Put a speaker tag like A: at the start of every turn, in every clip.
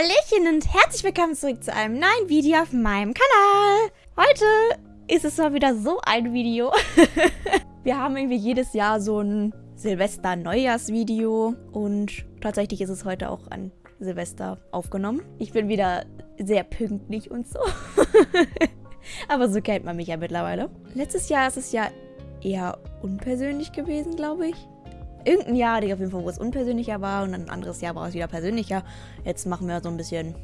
A: Hallöchen und herzlich willkommen zurück zu einem neuen Video auf meinem Kanal. Heute ist es mal wieder so ein Video. Wir haben irgendwie jedes Jahr so ein Silvester-Neujahrs-Video und tatsächlich ist es heute auch an Silvester aufgenommen. Ich bin wieder sehr pünktlich und so. Aber so kennt man mich ja mittlerweile. Letztes Jahr ist es ja eher unpersönlich gewesen, glaube ich irgendein Jahr ich auf jeden Fall, wo es unpersönlicher war und ein anderes Jahr war es wieder persönlicher. Jetzt machen wir so ein bisschen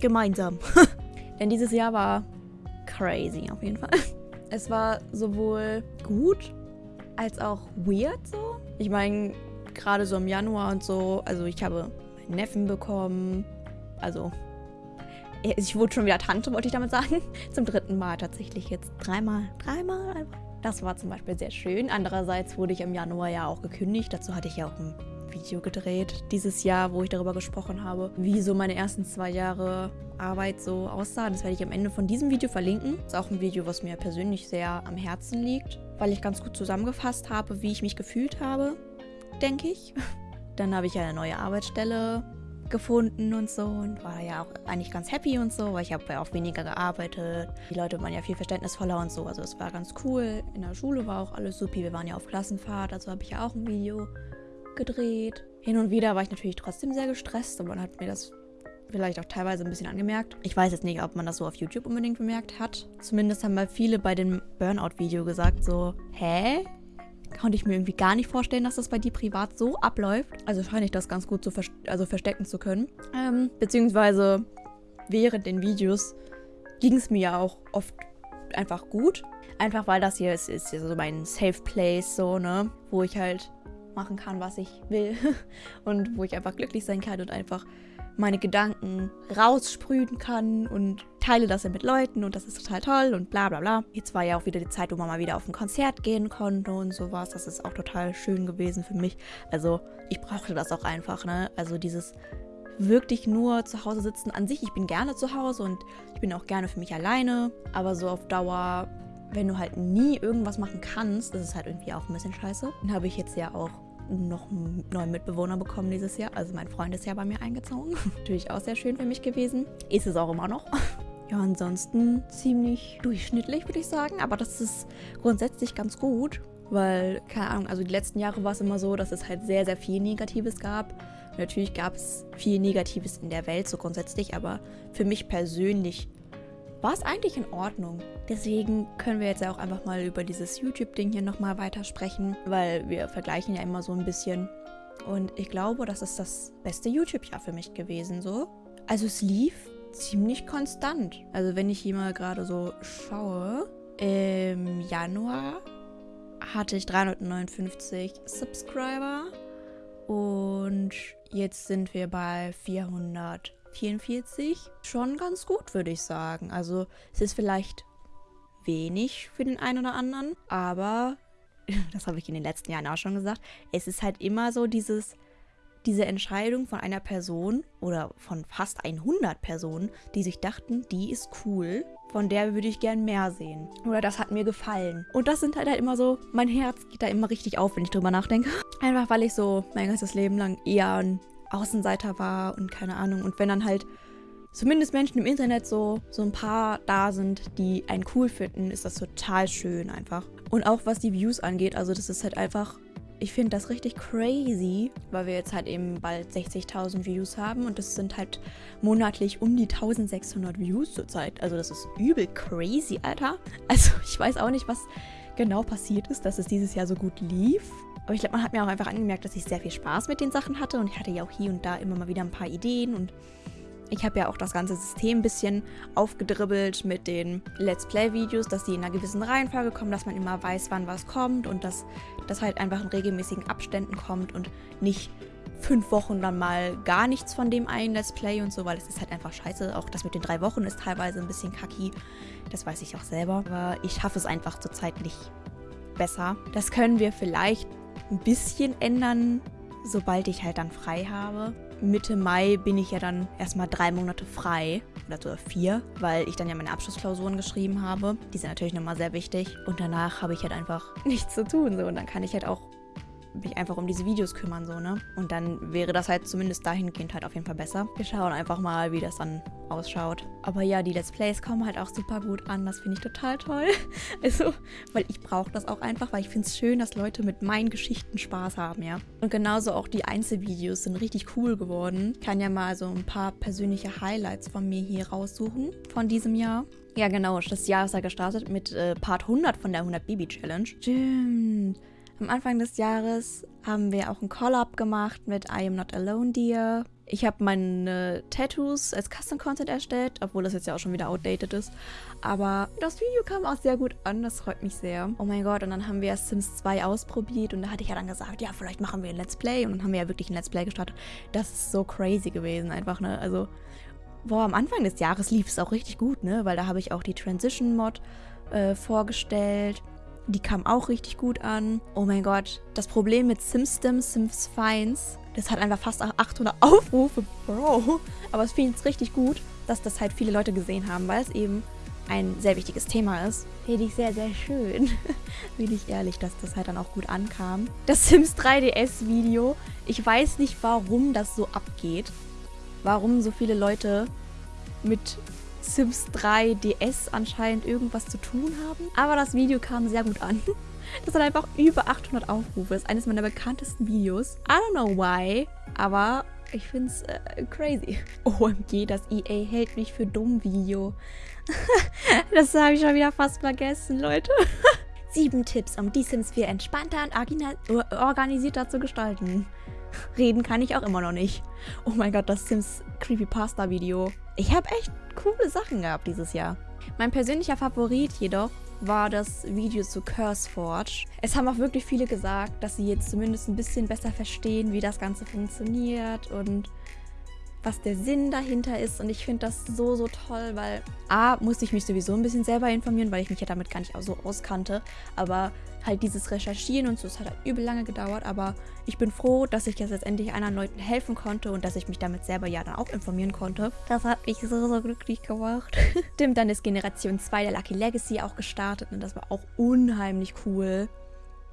A: gemeinsam. Denn dieses Jahr war crazy auf jeden Fall. Es war sowohl gut als auch weird so. Ich meine, gerade so im Januar und so, also ich habe meinen Neffen bekommen. Also, ich wurde schon wieder Tante, wollte ich damit sagen. Zum dritten Mal tatsächlich jetzt. Dreimal, dreimal einfach. Das war zum Beispiel sehr schön. Andererseits wurde ich im Januar ja auch gekündigt. Dazu hatte ich ja auch ein Video gedreht dieses Jahr, wo ich darüber gesprochen habe, wie so meine ersten zwei Jahre Arbeit so aussah. Das werde ich am Ende von diesem Video verlinken. Das ist auch ein Video, was mir persönlich sehr am Herzen liegt, weil ich ganz gut zusammengefasst habe, wie ich mich gefühlt habe, denke ich. Dann habe ich eine neue Arbeitsstelle gefunden und so und war ja auch eigentlich ganz happy und so, weil ich habe ja auch weniger gearbeitet. Die Leute waren ja viel verständnisvoller und so, also es war ganz cool. In der Schule war auch alles supi, wir waren ja auf Klassenfahrt, also habe ich ja auch ein Video gedreht. Hin und wieder war ich natürlich trotzdem sehr gestresst und man hat mir das vielleicht auch teilweise ein bisschen angemerkt. Ich weiß jetzt nicht, ob man das so auf YouTube unbedingt bemerkt hat. Zumindest haben mal viele bei dem Burnout-Video gesagt so, hä? Konnte ich mir irgendwie gar nicht vorstellen, dass das bei dir privat so abläuft. Also scheine ich das ganz gut zu vers also verstecken zu können. Ähm, beziehungsweise während den Videos ging es mir ja auch oft einfach gut. Einfach weil das hier ist, ist hier so mein Safe Place, so, ne? Wo ich halt machen kann, was ich will. und wo ich einfach glücklich sein kann und einfach meine Gedanken raussprühen kann und teile das dann mit Leuten und das ist total toll und bla bla bla. Jetzt war ja auch wieder die Zeit, wo man mal wieder auf ein Konzert gehen konnte und sowas. Das ist auch total schön gewesen für mich. Also ich brauchte das auch einfach, ne? Also dieses wirklich nur zu Hause sitzen an sich. Ich bin gerne zu Hause und ich bin auch gerne für mich alleine. Aber so auf Dauer, wenn du halt nie irgendwas machen kannst, das ist halt irgendwie auch ein bisschen scheiße. Dann habe ich jetzt ja auch noch einen neuen Mitbewohner bekommen dieses Jahr. Also mein Freund ist ja bei mir eingezogen. Natürlich auch sehr schön für mich gewesen. Ist es auch immer noch. Ja, ansonsten ziemlich durchschnittlich, würde ich sagen. Aber das ist grundsätzlich ganz gut, weil, keine Ahnung, also die letzten Jahre war es immer so, dass es halt sehr, sehr viel Negatives gab. Und natürlich gab es viel Negatives in der Welt, so grundsätzlich, aber für mich persönlich war es eigentlich in Ordnung. Deswegen können wir jetzt ja auch einfach mal über dieses YouTube-Ding hier nochmal weitersprechen, weil wir vergleichen ja immer so ein bisschen. Und ich glaube, das ist das beste YouTube-Jahr für mich gewesen, so. Also es lief ziemlich konstant. Also wenn ich hier mal gerade so schaue, im Januar hatte ich 359 Subscriber und jetzt sind wir bei 400 44 schon ganz gut, würde ich sagen. Also es ist vielleicht wenig für den einen oder anderen, aber das habe ich in den letzten Jahren auch schon gesagt, es ist halt immer so dieses diese Entscheidung von einer Person oder von fast 100 Personen, die sich dachten, die ist cool, von der würde ich gern mehr sehen. Oder das hat mir gefallen. Und das sind halt, halt immer so, mein Herz geht da immer richtig auf, wenn ich drüber nachdenke. Einfach weil ich so mein ganzes Leben lang eher ein Außenseiter war und keine Ahnung. Und wenn dann halt zumindest Menschen im Internet so, so ein paar da sind, die einen cool finden, ist das total schön einfach. Und auch was die Views angeht, also das ist halt einfach, ich finde das richtig crazy, weil wir jetzt halt eben bald 60.000 Views haben und das sind halt monatlich um die 1600 Views zurzeit. Also das ist übel crazy, Alter. Also ich weiß auch nicht, was genau passiert ist, dass es dieses Jahr so gut lief. Aber ich glaube, man hat mir auch einfach angemerkt, dass ich sehr viel Spaß mit den Sachen hatte und ich hatte ja auch hier und da immer mal wieder ein paar Ideen und ich habe ja auch das ganze System ein bisschen aufgedribbelt mit den Let's Play-Videos, dass die in einer gewissen Reihenfolge kommen, dass man immer weiß, wann was kommt und dass das halt einfach in regelmäßigen Abständen kommt und nicht fünf Wochen dann mal gar nichts von dem einen Let's Play und so, weil es ist halt einfach scheiße. Auch das mit den drei Wochen ist teilweise ein bisschen kacki. Das weiß ich auch selber. Aber ich schaffe es einfach zurzeit nicht besser. Das können wir vielleicht ein bisschen ändern, sobald ich halt dann frei habe. Mitte Mai bin ich ja dann erstmal drei Monate frei. Oder sogar vier, weil ich dann ja meine Abschlussklausuren geschrieben habe. Die sind natürlich nochmal sehr wichtig. Und danach habe ich halt einfach nichts zu tun. So. Und dann kann ich halt auch mich einfach um diese Videos kümmern, so, ne? Und dann wäre das halt zumindest dahingehend halt auf jeden Fall besser. Wir schauen einfach mal, wie das dann ausschaut. Aber ja, die Let's Plays kommen halt auch super gut an. Das finde ich total toll. Also, weil ich brauche das auch einfach, weil ich finde es schön, dass Leute mit meinen Geschichten Spaß haben, ja. Und genauso auch die Einzelvideos sind richtig cool geworden. Ich kann ja mal so ein paar persönliche Highlights von mir hier raussuchen von diesem Jahr. Ja, genau. Das Jahr ist ja gestartet mit äh, Part 100 von der 100 Baby Challenge. Stimmt. Am Anfang des Jahres haben wir auch ein Collab gemacht mit I Am Not Alone Dear. Ich habe meine Tattoos als Custom Content erstellt, obwohl das jetzt ja auch schon wieder outdated ist. Aber das Video kam auch sehr gut an, das freut mich sehr. Oh mein Gott, und dann haben wir Sims 2 ausprobiert und da hatte ich ja dann gesagt, ja, vielleicht machen wir ein Let's Play. Und dann haben wir ja wirklich ein Let's Play gestartet. Das ist so crazy gewesen einfach, ne? Also boah, am Anfang des Jahres lief es auch richtig gut, ne? Weil da habe ich auch die Transition-Mod äh, vorgestellt. Die kam auch richtig gut an. Oh mein Gott, das Problem mit SimStem, Sims Finds, das hat einfach fast 800 Aufrufe, Bro. Aber es finde ich richtig gut, dass das halt viele Leute gesehen haben, weil es eben ein sehr wichtiges Thema ist. Finde ich sehr, sehr schön. Bin ich ehrlich, dass das halt dann auch gut ankam. Das Sims 3DS Video, ich weiß nicht, warum das so abgeht warum so viele Leute mit Sims 3 DS anscheinend irgendwas zu tun haben. Aber das Video kam sehr gut an. Das hat einfach über 800 Aufrufe. Das ist eines meiner bekanntesten Videos. I don't know why, aber ich finde es äh, crazy. OMG, das EA hält mich für dumm Video. das habe ich schon wieder fast vergessen, Leute. Sieben Tipps, um die Sims 4 entspannter und organisierter zu gestalten. Reden kann ich auch immer noch nicht. Oh mein Gott, das Sims Creepypasta Video. Ich habe echt coole Sachen gehabt dieses Jahr. Mein persönlicher Favorit jedoch war das Video zu CurseForge. Es haben auch wirklich viele gesagt, dass sie jetzt zumindest ein bisschen besser verstehen, wie das Ganze funktioniert und was der Sinn dahinter ist. Und ich finde das so, so toll, weil A, musste ich mich sowieso ein bisschen selber informieren, weil ich mich ja damit gar nicht so auskannte. Aber halt dieses Recherchieren und so, es hat halt übel lange gedauert. Aber ich bin froh, dass ich jetzt letztendlich anderen Leuten helfen konnte und dass ich mich damit selber ja dann auch informieren konnte. Das hat mich so, so glücklich gemacht. Stimmt, dann ist Generation 2 der Lucky Legacy auch gestartet und das war auch unheimlich cool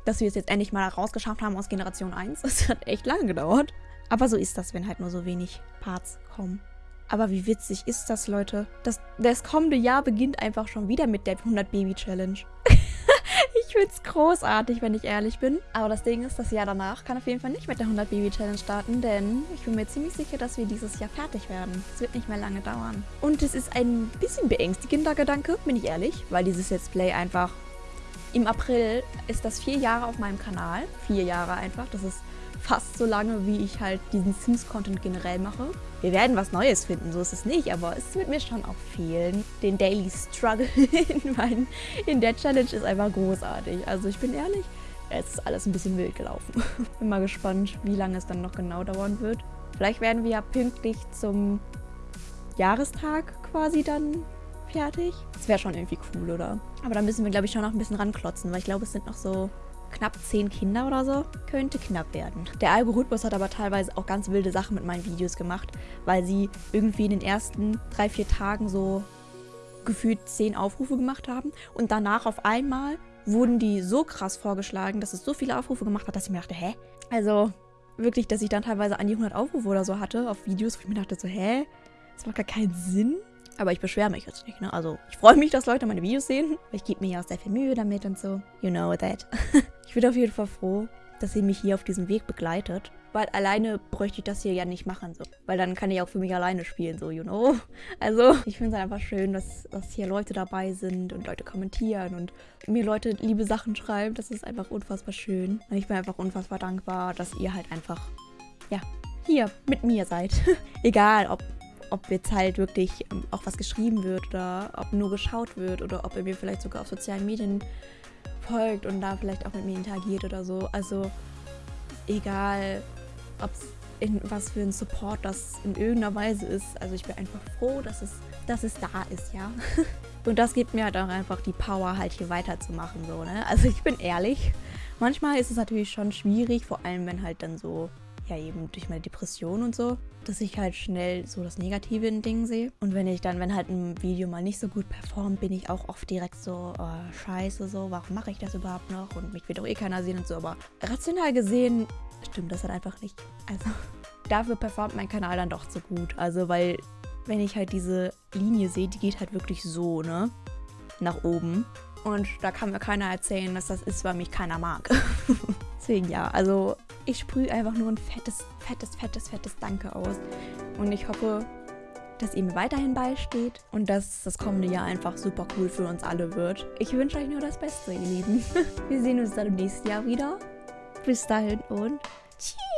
A: dass wir es jetzt endlich mal rausgeschafft haben aus Generation 1. Das hat echt lange gedauert. Aber so ist das, wenn halt nur so wenig Parts kommen. Aber wie witzig ist das, Leute? Das, das kommende Jahr beginnt einfach schon wieder mit der 100-Baby-Challenge. ich find's großartig, wenn ich ehrlich bin. Aber das Ding ist, das Jahr danach kann auf jeden Fall nicht mit der 100-Baby-Challenge starten, denn ich bin mir ziemlich sicher, dass wir dieses Jahr fertig werden. Es wird nicht mehr lange dauern. Und es ist ein bisschen beängstigender Gedanke, bin ich ehrlich, weil dieses Let's Play einfach... Im April ist das vier Jahre auf meinem Kanal. Vier Jahre einfach. Das ist fast so lange, wie ich halt diesen Sims-Content generell mache. Wir werden was Neues finden, so ist es nicht, aber es wird mir schon auch fehlen. Den Daily Struggle in, meinen, in der Challenge ist einfach großartig. Also ich bin ehrlich, es ist alles ein bisschen wild gelaufen. Bin mal gespannt, wie lange es dann noch genau dauern wird. Vielleicht werden wir ja pünktlich zum Jahrestag quasi dann fertig. Das wäre schon irgendwie cool, oder? Aber da müssen wir, glaube ich, schon noch ein bisschen ranklotzen, weil ich glaube, es sind noch so knapp 10 Kinder oder so. Könnte knapp werden. Der Algorithmus hat aber teilweise auch ganz wilde Sachen mit meinen Videos gemacht, weil sie irgendwie in den ersten 3-4 Tagen so gefühlt 10 Aufrufe gemacht haben und danach auf einmal wurden die so krass vorgeschlagen, dass es so viele Aufrufe gemacht hat, dass ich mir dachte, hä? Also wirklich, dass ich dann teilweise an die 100 Aufrufe oder so hatte auf Videos, wo ich mir dachte so, hä? Das macht gar keinen Sinn. Aber ich beschwere mich jetzt nicht, ne? Also, ich freue mich, dass Leute meine Videos sehen. Ich gebe mir ja auch sehr viel Mühe damit und so. You know that. ich bin auf jeden Fall froh, dass ihr mich hier auf diesem Weg begleitet. Weil alleine bräuchte ich das hier ja nicht machen, so. Weil dann kann ich auch für mich alleine spielen, so, you know. Also, ich finde es einfach schön, dass, dass hier Leute dabei sind und Leute kommentieren und mir Leute liebe Sachen schreiben. Das ist einfach unfassbar schön. Und ich bin einfach unfassbar dankbar, dass ihr halt einfach, ja, hier mit mir seid. Egal, ob ob jetzt halt wirklich ähm, auch was geschrieben wird oder ob nur geschaut wird oder ob er mir vielleicht sogar auf sozialen Medien folgt und da vielleicht auch mit mir interagiert oder so. Also egal, ob es in was für ein Support das in irgendeiner Weise ist. Also ich bin einfach froh, dass es, dass es da ist, ja. Und das gibt mir halt auch einfach die Power, halt hier weiterzumachen, so, ne? Also ich bin ehrlich, manchmal ist es natürlich schon schwierig, vor allem wenn halt dann so, ja eben durch meine Depression und so, dass ich halt schnell so das Negative in Dingen sehe. Und wenn ich dann, wenn halt ein Video mal nicht so gut performt, bin ich auch oft direkt so, oh, scheiße, so, warum mache ich das überhaupt noch? Und mich wird doch eh keiner sehen und so. Aber rational gesehen stimmt das halt einfach nicht. Also dafür performt mein Kanal dann doch so gut. Also weil, wenn ich halt diese Linie sehe, die geht halt wirklich so, ne? Nach oben. Und da kann mir keiner erzählen, dass das ist, weil mich keiner mag. Deswegen ja, also ich sprühe einfach nur ein fettes, fettes, fettes, fettes Danke aus. Und ich hoffe, dass ihr mir weiterhin beisteht und dass das kommende Jahr einfach super cool für uns alle wird. Ich wünsche euch nur das Beste, ihr Lieben. Wir sehen uns dann im nächsten Jahr wieder. Bis dahin und tschüss.